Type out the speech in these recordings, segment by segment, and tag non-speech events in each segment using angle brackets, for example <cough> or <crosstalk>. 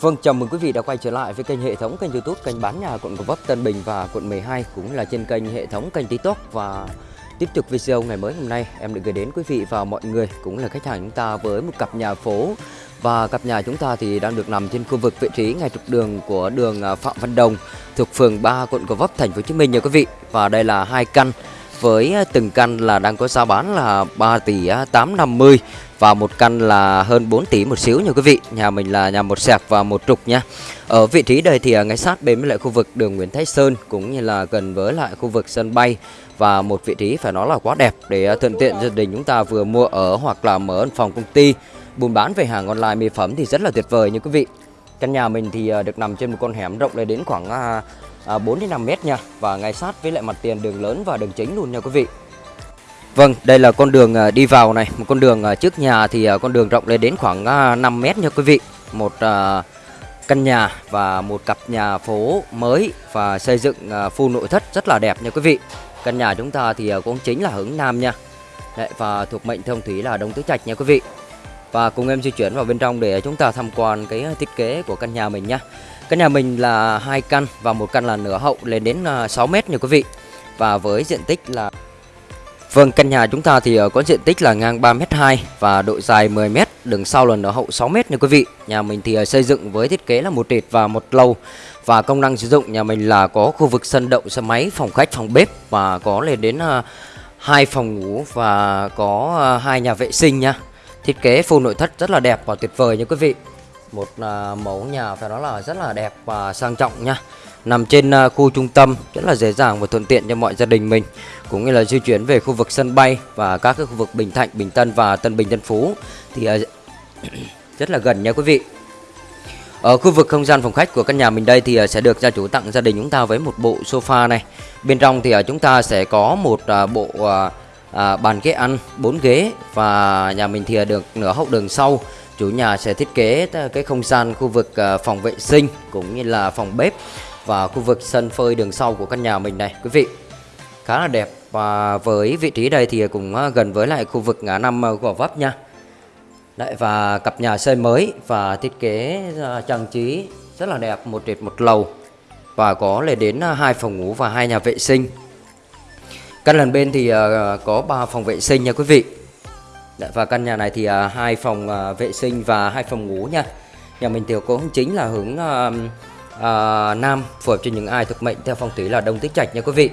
Vâng, chào mừng quý vị đã quay trở lại với kênh hệ thống kênh YouTube kênh bán nhà quận Gò Vấp, Tân Bình và quận 12 cũng là trên kênh hệ thống kênh TikTok và tiếp tục video ngày mới hôm nay em được gửi đến quý vị và mọi người cũng là khách hàng chúng ta với một cặp nhà phố và cặp nhà chúng ta thì đang được nằm trên khu vực vị trí ngay trục đường của đường à, Phạm Văn Đồng thuộc phường 3 quận Gò Vấp thành phố Hồ Chí Minh nha quý vị. Và đây là hai căn với à, từng căn là đang có giá bán là 3 tỷ à, 850 và một căn là hơn 4 tỷ một xíu nha quý vị. Nhà mình là nhà một sẹp và một trục nha. Ở vị trí đây thì à, ngay sát bên với lại khu vực đường Nguyễn Thái Sơn cũng như là gần với lại khu vực sân bay và một vị trí phải nói là quá đẹp để thuận tiện gia đình chúng ta vừa mua ở hoặc là mở văn phòng công ty buôn bán về hàng online mỹ phẩm thì rất là tuyệt vời nha quý vị. Căn nhà mình thì được nằm trên một con hẻm rộng lên đến khoảng À, 4 đến 5 mét nha và ngay sát với lại mặt tiền đường lớn và đường chính luôn nha quý vị. Vâng, đây là con đường à, đi vào này, một con đường à, trước nhà thì con đường rộng lên đến khoảng 5 mét nha quý vị. Một căn nhà và một cặp nhà phố mới và xây dựng full nội thất rất là đẹp nha quý vị. Căn nhà chúng ta thì cũng chính là hướng Nam nha. Đấy, và thuộc mệnh thông thủy là Đông Tứ Trạch nha quý vị. Và cùng em di chuyển vào bên trong để chúng ta tham quan cái thiết kế của căn nhà mình nha. Căn nhà mình là hai căn và một căn là nửa hậu lên đến à, 6 mét nha quý vị. Và với diện tích là Vâng, căn nhà chúng ta thì à, có diện tích là ngang 3m2 và độ dài 10m, đường sau là nở hậu 6m nha quý vị. Nhà mình thì à, xây dựng với thiết kế là một trệt và một lầu và công năng sử dụng nhà mình là có khu vực sân đậu xe máy, phòng khách, phòng bếp và có lên đến hai phòng ngủ và có hai nhà vệ sinh nha. Thiết kế full nội thất rất là đẹp và tuyệt vời nha quý vị. Một à, mẫu nhà phải nói là rất là đẹp và sang trọng nha nằm trên à, khu trung tâm rất là dễ dàng và thuận tiện cho mọi gia đình mình cũng như là di chuyển về khu vực sân bay và các cái khu vực Bình Thạnh, Bình Tân và Tân Bình Tân Phú thì à, <coughs> rất là gần nha quý vị. Ở khu vực không gian phòng khách của căn nhà mình đây thì sẽ được gia chủ tặng gia đình chúng ta với một bộ sofa này. Bên trong thì chúng ta sẽ có một bộ bàn ghế ăn 4 ghế và nhà mình thì được nửa hậu đường sau chủ nhà sẽ thiết kế cái không gian khu vực ờ, phòng vệ sinh cũng như là phòng bếp và khu vực sân phơi đường sau của căn nhà mình này quý vị. Khá là đẹp và với vị trí đây thì cũng ờ, gần với lại khu vực ngã năm ờ, Gò Vấp nha. Đấy, và cặp nhà xây mới và thiết kế trang trí rất là đẹp một trệt một lầu và có lên đến hai phòng ngủ và hai nhà vệ sinh. Căn lần bên thì có 3 phòng vệ sinh nha quý vị. Đấy, và căn nhà này thì à, hai phòng à, vệ sinh và hai phòng ngủ nha. Nhà mình thì cũng chính là hướng à, à nam phù hợp cho những ai thuộc mệnh theo phong thủy là đông tứ trạch nha quý vị.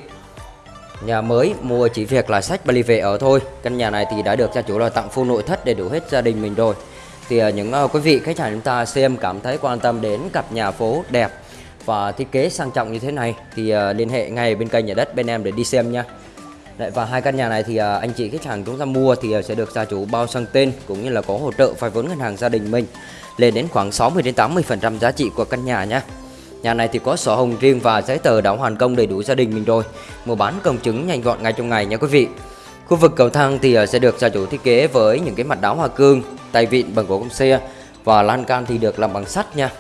Nhà mới mua chỉ việc là sách bali về ở thôi. Căn nhà này thì đã được gia chủ là tặng full nội thất để đủ hết gia đình mình rồi. Thì uh, những uh, quý vị khách hàng chúng ta xem cảm thấy quan tâm đến cặp nhà phố đẹp và thiết kế sang trọng như thế này thì uh, liên hệ ngay bên kênh nhà đất bên em để đi xem nha. Đấy, và hai căn nhà này thì uh, anh chị khách hàng chúng ta mua thì uh, sẽ được gia chủ bao sang tên cũng như là có hỗ trợ vay vốn ngân hàng gia đình mình lên đến khoảng 60 đến 80 phần trăm giá trị của căn nhà nhé Nhà này thì có sổ hồng riêng và giấy tờ đã hoàn công đầy đủ gia đình mình rồi. Mua bán công chứng nhanh gọn ngay trong ngày nha quý vị. Khu vực cầu thang thì à, sẽ được gia chủ thiết kế với những cái mặt đá hoa cương, tay vịn bằng gỗ công xe và lan can thì được làm bằng sắt nha.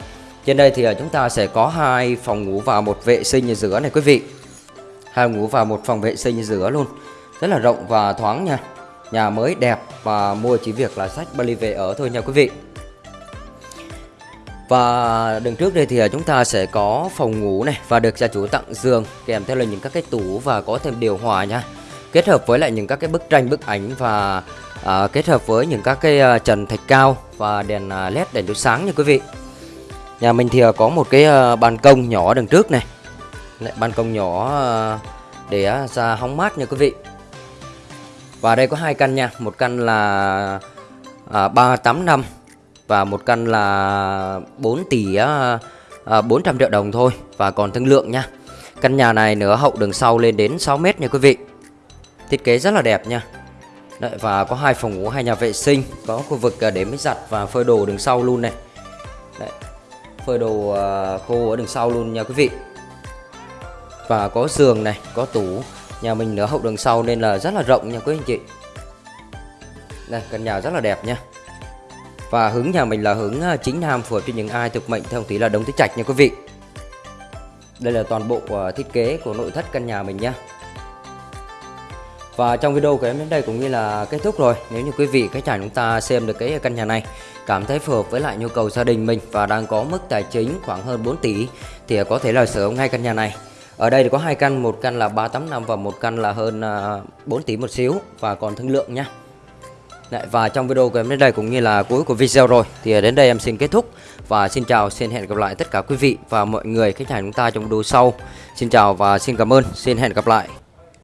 Trên đây thì chúng ta sẽ có hai phòng ngủ và một vệ sinh ở giữa này quý vị. Hai ngủ và một phòng vệ sinh giữa luôn. Rất là rộng và thoáng nha. Nhà mới đẹp và mua chỉ việc là sách Bali về ở thôi nha quý vị. Và đằng trước đây thì à, chúng ta sẽ có phòng ngủ này và được gia chủ tặng giường kèm theo là những các cái tủ và có thêm điều hòa nha. Kết hợp với lại những các cái bức tranh bức ảnh và à, kết hợp với những các cái à, trần thạch cao và đèn à, led đèn chiếu sáng nha quý vị. Nhà mình thì à, có một cái à, ban công nhỏ đằng trước này. Lại ban công nhỏ ờ, để ờ, ra hóng mát nha quý vị. Và đây có hai căn nha, một căn là ờ, à, 385 và một căn là 4 tỷ à, 400 triệu đồng thôi và còn thương lượng nha. Căn nhà này nửa hậu đường sau lên đến 6 mét nha quý vị. Thiết kế rất là đẹp nha. Đấy, và có hai phòng ngủ, hai nhà vệ sinh, có khu vực để máy giặt và phơi đồ đường sau luôn này. Đấy, phơi đồ khô ở đường sau luôn nha quý vị. Và có giường này, có tủ. Nhà mình nửa hậu đường sau nên là rất là rộng nha quý anh chị. Đây, căn nhà rất là đẹp nha. Và hướng nhà mình là hướng à, chính nam phù hợp cho những ai thuộc mệnh theo tỷ là đông tứ trạch nha quý vị. Đây là toàn bộ à, thiết kế của nội thất căn nhà mình nhé. Và trong video của em đến đây cũng như là kết thúc rồi. Nếu như quý vị khách hàng chúng ta xem được cái căn nhà này cảm thấy phù hợp với lại nhu cầu gia đình mình và đang có mức tài chính khoảng hơn 4 tỷ thì có thể là sở hữu ngay căn nhà này. Ở đây thì có hai căn, một căn là 385 và một căn là hơn à, 4 tỷ một xíu và còn thương lượng nha. Đấy, và trong video của em đến đây cũng như là cuối của video rồi thì đến đây em xin kết thúc và xin chào xin hẹn gặp lại tất cả quý vị và mọi người khách hàng chúng ta trong video sau xin chào và xin cảm ơn xin hẹn gặp lại